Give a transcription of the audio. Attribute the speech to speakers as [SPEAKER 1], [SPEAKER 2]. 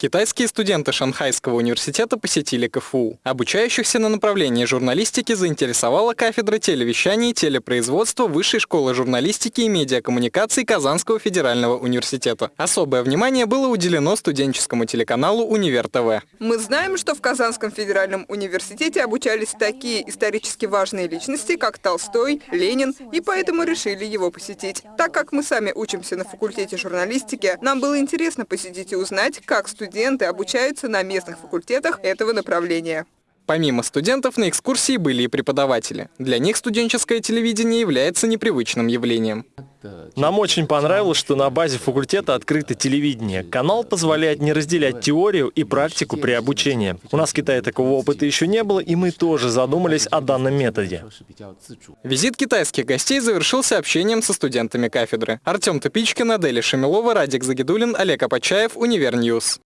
[SPEAKER 1] Китайские студенты Шанхайского университета посетили КФУ. Обучающихся на направлении журналистики заинтересовала кафедра телевещания и телепроизводства Высшей школы журналистики и медиакоммуникаций Казанского федерального университета. Особое внимание было уделено студенческому телеканалу «Универ ТВ».
[SPEAKER 2] Мы знаем, что в Казанском федеральном университете обучались такие исторически важные личности, как Толстой, Ленин, и поэтому решили его посетить. Так как мы сами учимся на факультете журналистики, нам было интересно посетить и узнать, как студенты студенты обучаются на местных факультетах этого направления.
[SPEAKER 1] Помимо студентов на экскурсии были и преподаватели. Для них студенческое телевидение является непривычным явлением.
[SPEAKER 3] Нам очень понравилось, что на базе факультета открыто телевидение. Канал позволяет не разделять теорию и практику при обучении. У нас в Китае такого опыта еще не было, и мы тоже задумались о данном методе.
[SPEAKER 1] Визит китайских гостей завершился общением со студентами кафедры. Артем Топичкин, Аделя Шамилова, Радик Загидулин, Олег Апачаев, UniverNews.